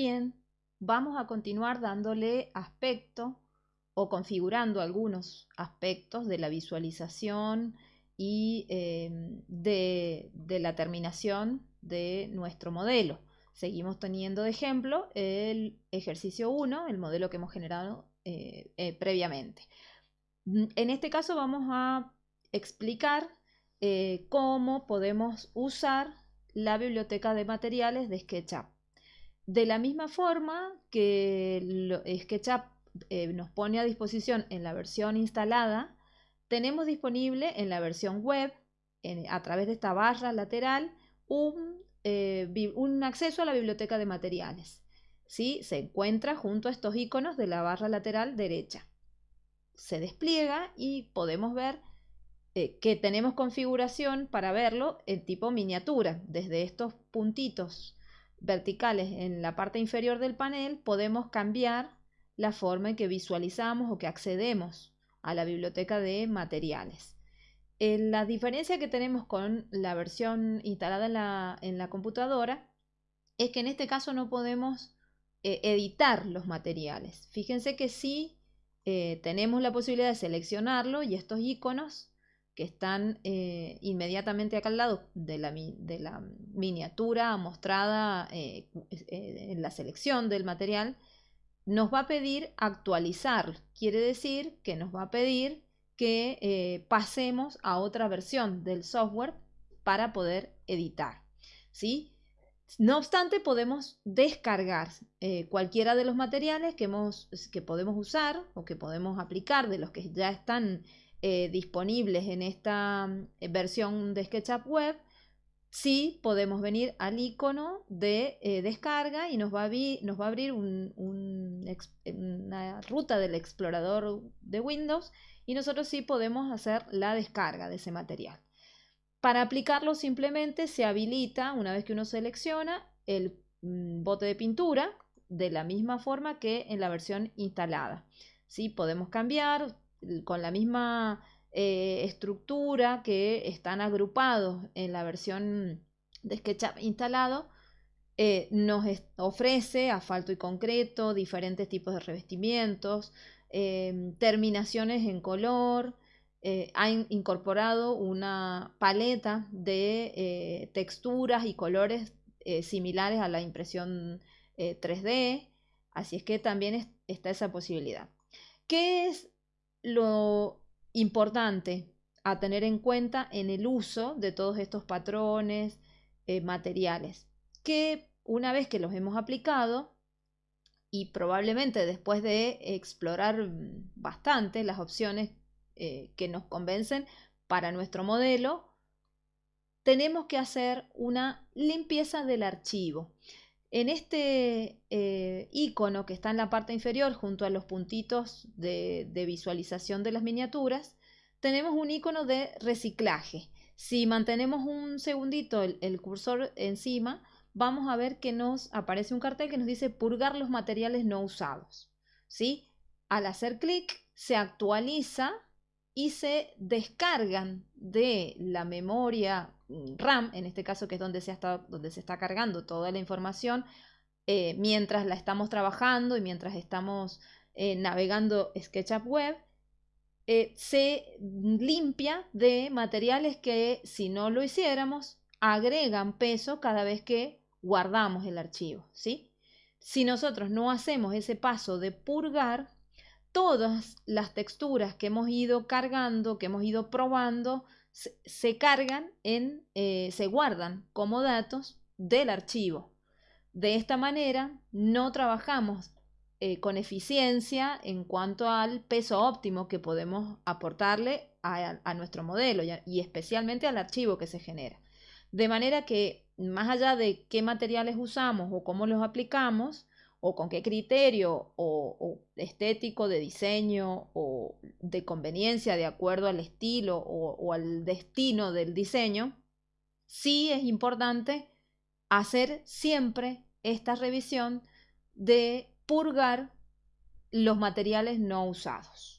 Bien, vamos a continuar dándole aspecto o configurando algunos aspectos de la visualización y em, de, la terminación de nuestro modelo. Seguimos teniendo de ejemplo el ejercicio 1, el modelo que hemos generado eh, eh, previamente. Mm, en este caso vamos a explicar eh, cómo podemos usar la biblioteca de materiales de SketchUp. De la misma forma que SketchUp eh, nos pone a disposición en la versión instalada, tenemos disponible en la versión web, a través de esta barra lateral, un, eh, un, acceso a la biblioteca de materiales. ¿sí? Se encuentra junto a estos iconos de la barra lateral derecha. Se despliega y podemos ver eh, que tenemos configuración para verlo en tipo miniatura. Desde estos puntitos verticales en la parte inferior del panel podemos cambiar la forma en que visualizamos o que accedemos a la biblioteca de materiales. Eh, la diferencia que tenemos con la versión instalada en la, computadora es que en este caso no podemos eh, editar los materiales. Fíjense que sí tenemos la posibilidad de seleccionarlo y estos iconos que están eh, inmediatamente acá al lado de la, miniatura mostrada eh, eh, en la selección del material, nos va a pedir actualizar. Quiere decir que nos va a pedir que pasemos a otra versión del software para poder editar. ¿sí? No obstante, podemos descargar cualquiera de los materiales que, hemos, que podemos usar o que podemos aplicar de los que ya están eh, disponibles en esta mm, versión de SketchUp Web, sí podemos venir al icono de eh, descarga y nos va a, nos va a abrir una ruta del explorador de Windows y nosotros sí podemos hacer la descarga de ese material. Para aplicarlo simplemente se habilita, una vez que uno selecciona, el mm, bote de pintura de la misma forma que en la versión instalada. ¿Sí? Podemos cambiar, con la misma eh, estructura que están agrupados en la versión de SketchUp instalado, eh, nos ofrece asfalto y concreto, diferentes tipos de revestimientos, em, terminaciones en color, eh, ha incorporado una paleta de texturas y colores similares a la impresión 3D, así es que también está esa posibilidad. ¿Qué es lo importante a tener en cuenta en el uso de todos estos patrones eh, materiales, que una vez que los hemos aplicado y probablemente después de explorar bastante las opciones eh, que nos convencen para nuestro modelo, tenemos que hacer una limpieza del archivo. En este eh, icono que está en la parte inferior junto a los puntitos de, visualización de las miniaturas, tenemos un icono de reciclaje. Si mantenemos un segundito el, cursor encima, vamos a ver que nos aparece un cartel que nos dice purgar los materiales no usados. ¿sí? Al hacer clic se actualiza y se descargan de la memoria RAM, en este caso que es donde se, donde se está cargando toda la información, eh, mientras la estamos trabajando y mientras estamos eh, navegando SketchUp Web, eh, se limpia de materiales que si no lo hiciéramos, agregan peso cada vez que guardamos el archivo. ¿sí? Si nosotros no hacemos ese paso de purgar, todas las texturas que hemos ido cargando, que hemos ido probando, se, cargan en, eh, se guardan como datos del archivo. De esta manera no trabajamos eh, con eficiencia en cuanto al peso óptimo que podemos aportarle a, nuestro modelo y especialmente al archivo que se genera. De manera que más allá de qué materiales usamos o cómo los aplicamos, o con qué criterio o, estético de diseño o de conveniencia de acuerdo al estilo o, al destino del diseño, sí es importante hacer siempre esta revisión de purgar los materiales no usados.